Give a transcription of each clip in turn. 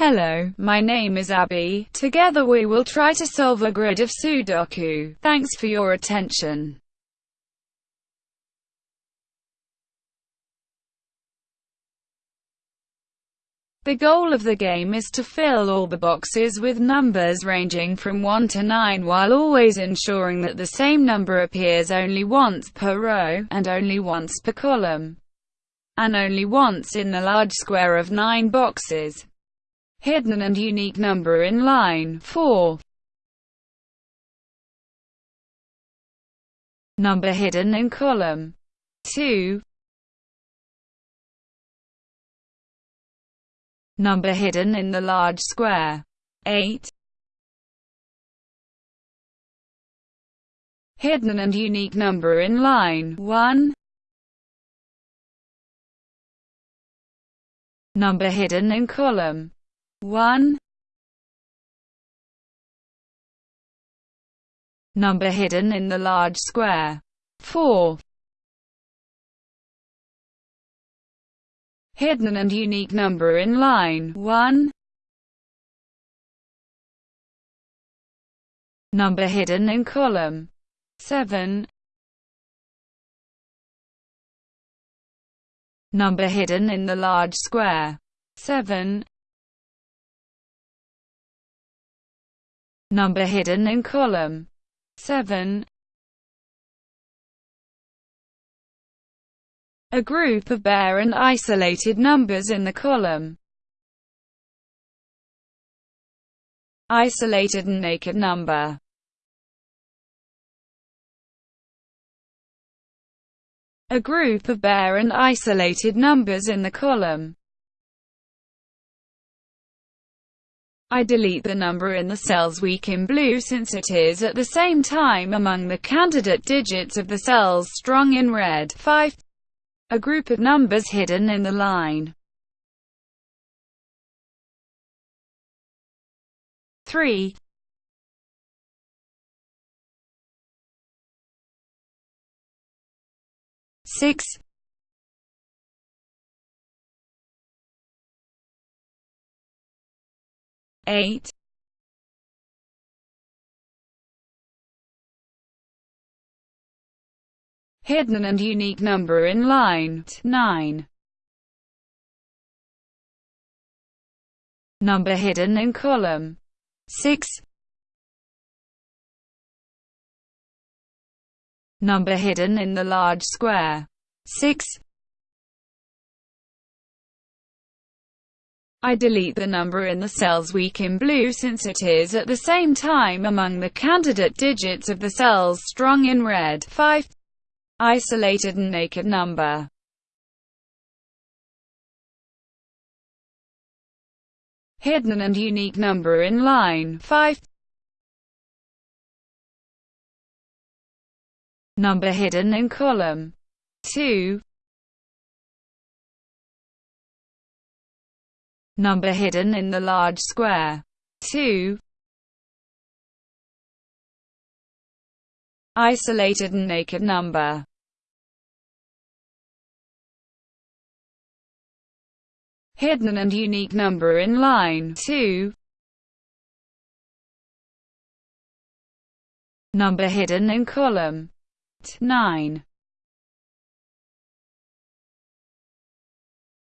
Hello, my name is Abby. Together we will try to solve a grid of Sudoku. Thanks for your attention. The goal of the game is to fill all the boxes with numbers ranging from 1 to 9 while always ensuring that the same number appears only once per row, and only once per column, and only once in the large square of 9 boxes. Hidden and unique number in line 4. Number hidden in column 2. Number hidden in the large square. 8. Hidden and unique number in line 1. Number hidden in column 1. Number hidden in the large square 4. hidden and unique number in line 1. Number hidden in column 7. Number hidden in the large square 7. Number hidden in column 7. a group of bare and isolated numbers in the column. Isolated and naked number A group of bare and isolated numbers in the column. I delete the number in the cells weak in blue since it is at the same time among the candidate digits of the cells strong in red. 5 a group of numbers hidden in the line. 3 6 8 hidden and unique number in line 9. Number hidden in column 6. Number hidden in the large square 6. I delete the number in the cells weak in blue since it is at the same time among the candidate digits of the cells strong in red 5 isolated and naked number. Hidden and unique number in line 5. Number hidden in column 2. Number hidden in the large square 2. Isolated and naked number hidden and unique number in line 2. Number hidden in column 9.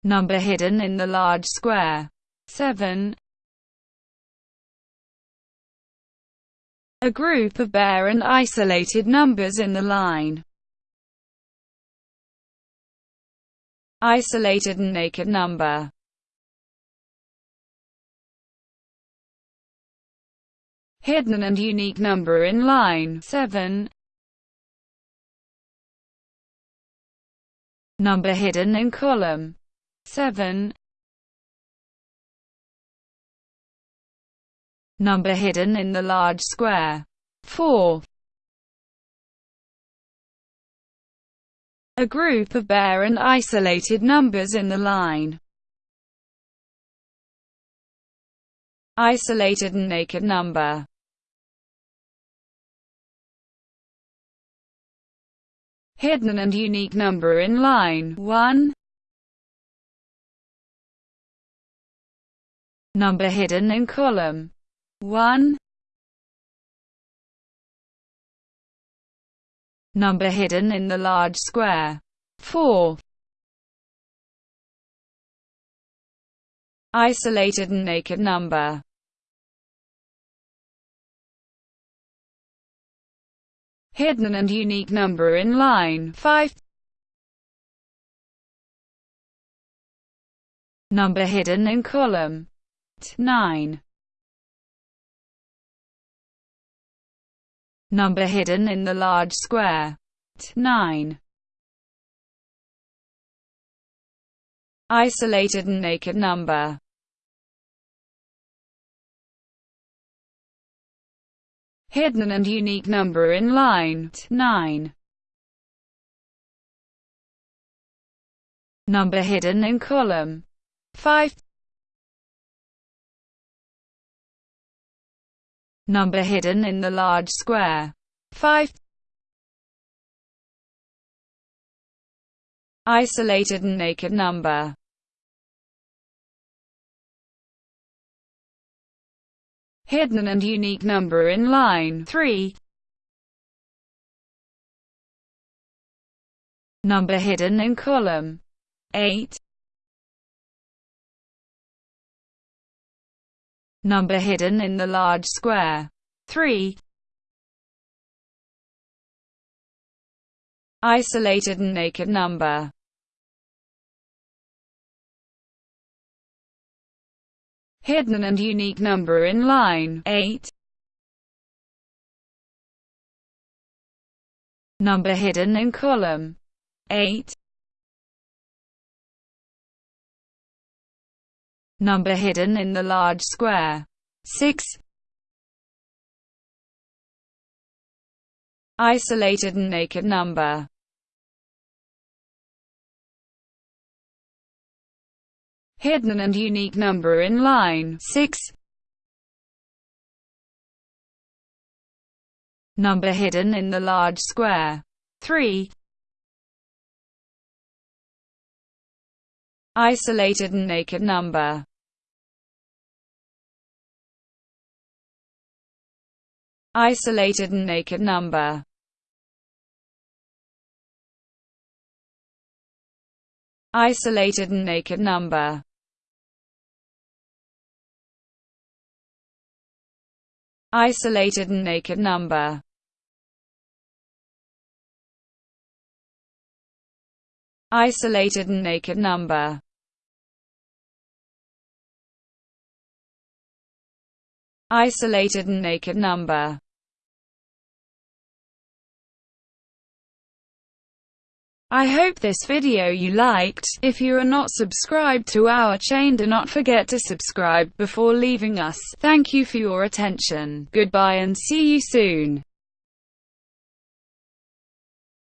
Number hidden in the large square 7. A group of bare and isolated numbers in the line. Isolated and naked number hidden and unique number in line 7. Number hidden in column 7. Number hidden in the large square 4. A group of bare and isolated numbers in the line. Isolated and naked number hidden and unique number in line 1. Number hidden in column. 1. Number hidden in the large square. 4. Isolated and naked number. Hidden and unique number in line. 5 number hidden in column 9 number hidden in the large square. 9 isolated and naked number. Hidden and unique number in line. 9. Number hidden in column. 5. Number hidden in the large square 5. Isolated and naked number hidden and unique number in line 3. Number hidden in column 8. Number hidden in the large square 3. Isolated and naked number hidden and unique number in line 8. Number hidden in column 8. Number hidden in the large square 6. Isolated and naked number hidden and unique number in line 6. Number hidden in the large square 3. Isolated and naked number Isolated and naked number Isolated and naked number isolated and naked number. Isolated and naked number. Isolated and naked number. I hope this video you liked. If you are not subscribed to our chain do not forget to subscribe before leaving us. Thank you for your attention. Goodbye and see you soon.